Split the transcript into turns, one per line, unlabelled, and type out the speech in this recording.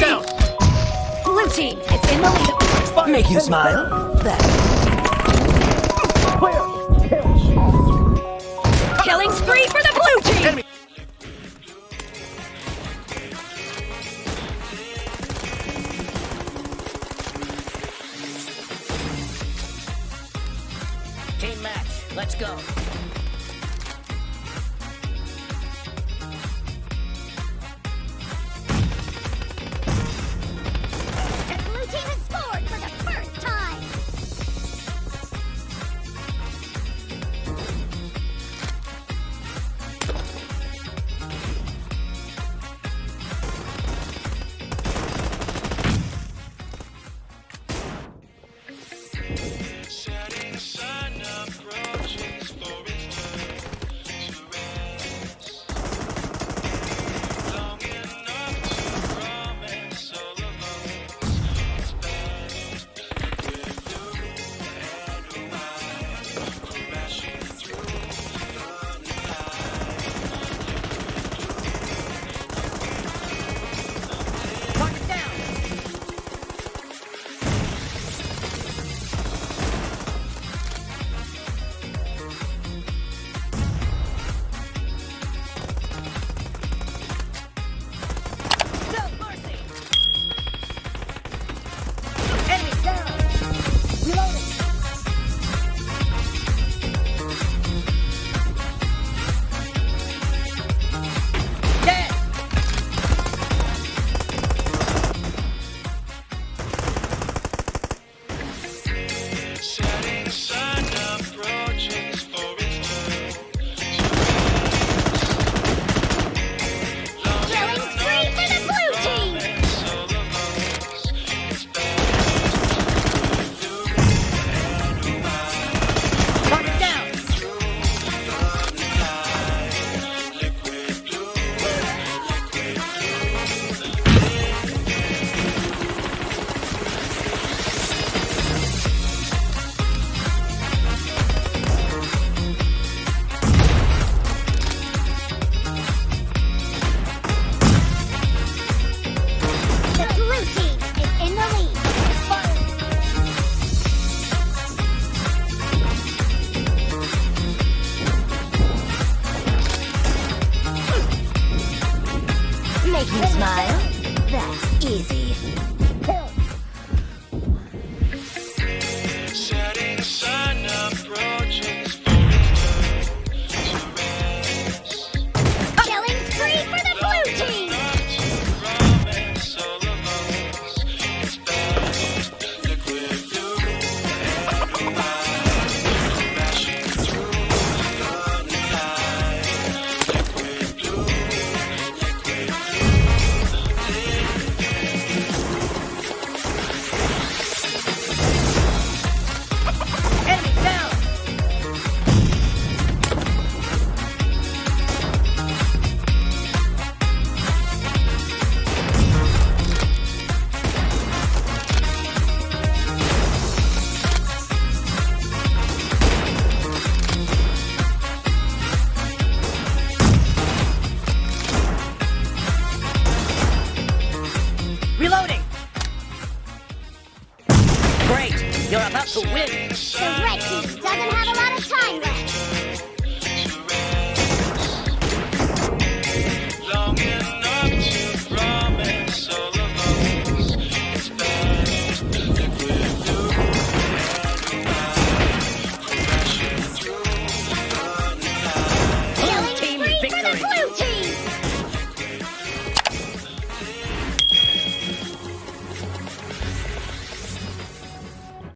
Blue team
it's
in the lead.
Make you smile.
That. Clear.
Killing spree for the blue team!
Enemy. Team match, let's go.
you easy. Reloading! Great! You're about to win!
The Red team doesn't have a lot of time left! For the Blue Team!